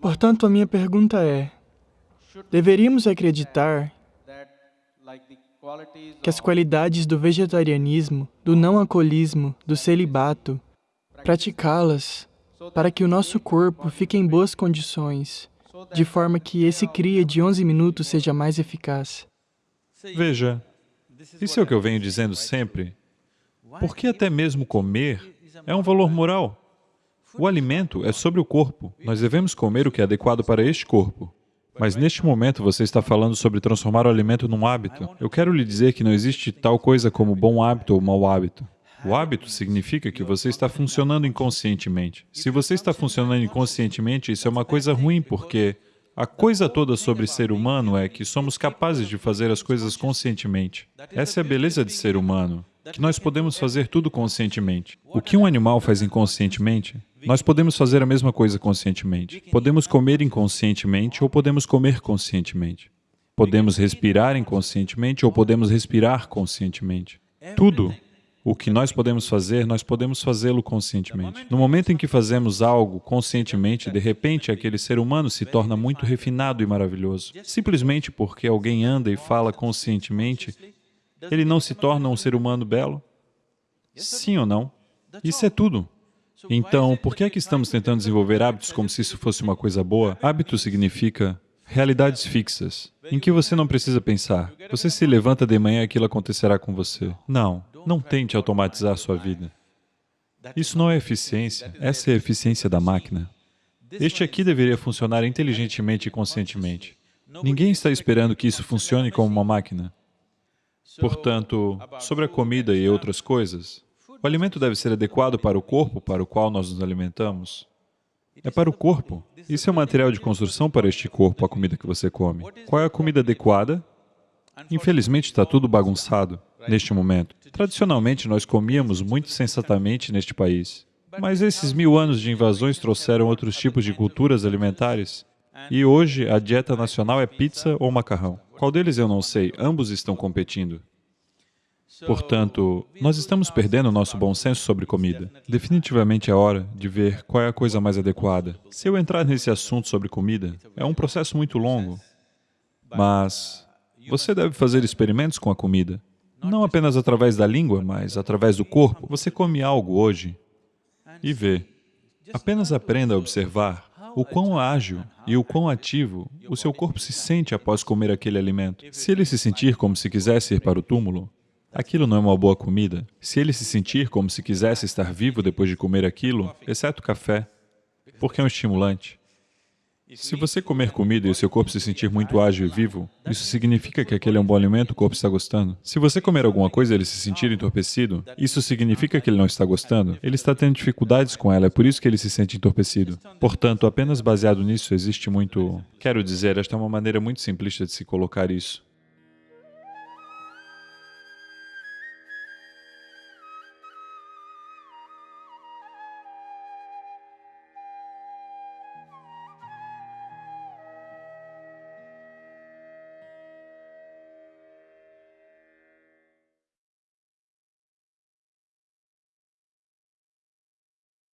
Portanto, a minha pergunta é, deveríamos acreditar que as qualidades do vegetarianismo, do não-alcoolismo, do celibato, praticá-las para que o nosso corpo fique em boas condições, de forma que esse cria de 11 minutos seja mais eficaz. Veja, isso é o que eu venho dizendo sempre. Porque até mesmo comer é um valor moral. O alimento é sobre o corpo. Nós devemos comer o que é adequado para este corpo. Mas neste momento você está falando sobre transformar o alimento num hábito. Eu quero lhe dizer que não existe tal coisa como bom hábito ou mau hábito. O hábito significa que você está funcionando inconscientemente. Se você está funcionando inconscientemente, isso é uma coisa ruim, porque a coisa toda sobre ser humano é que somos capazes de fazer as coisas conscientemente. Essa é a beleza de ser humano, que nós podemos fazer tudo conscientemente. O que um animal faz inconscientemente, nós podemos fazer a mesma coisa conscientemente. Podemos comer inconscientemente ou podemos comer conscientemente. Podemos respirar inconscientemente ou podemos respirar conscientemente. Tudo o que nós podemos fazer, nós podemos fazê-lo conscientemente. No momento em que fazemos algo conscientemente, de repente aquele ser humano se torna muito refinado e maravilhoso. Simplesmente porque alguém anda e fala conscientemente, ele não se torna um ser humano belo? Sim ou não? Isso é tudo. Então, por que é que estamos tentando desenvolver hábitos como se isso fosse uma coisa boa? Hábito significa realidades fixas, em que você não precisa pensar. Você se levanta de manhã e aquilo acontecerá com você. Não. Não tente automatizar sua vida. Isso não é eficiência, essa é a eficiência da máquina. Este aqui deveria funcionar inteligentemente e conscientemente. Ninguém está esperando que isso funcione como uma máquina. Portanto, sobre a comida e outras coisas, o alimento deve ser adequado para o corpo para o qual nós nos alimentamos. É para o corpo. Isso é um material de construção para este corpo, a comida que você come. Qual é a comida adequada? Infelizmente, está tudo bagunçado neste momento. Tradicionalmente, nós comíamos muito sensatamente neste país. Mas esses mil anos de invasões trouxeram outros tipos de culturas alimentares. E hoje, a dieta nacional é pizza ou macarrão. Qual deles eu não sei, ambos estão competindo. Portanto, nós estamos perdendo nosso bom senso sobre comida. Definitivamente é hora de ver qual é a coisa mais adequada. Se eu entrar nesse assunto sobre comida, é um processo muito longo, mas você deve fazer experimentos com a comida. Não apenas através da língua, mas através do corpo. Você come algo hoje e vê. Apenas aprenda a observar o quão ágil e o quão ativo o seu corpo se sente após comer aquele alimento. Se ele se sentir como se quisesse ir para o túmulo, aquilo não é uma boa comida. Se ele se sentir como se quisesse estar vivo depois de comer aquilo, exceto café, porque é um estimulante, se você comer comida e o seu corpo se sentir muito ágil e vivo, isso significa que aquele é um bom alimento, o corpo está gostando. Se você comer alguma coisa e ele se sentir entorpecido, isso significa que ele não está gostando. Ele está tendo dificuldades com ela, é por isso que ele se sente entorpecido. Portanto, apenas baseado nisso existe muito... Quero dizer, esta é uma maneira muito simplista de se colocar isso.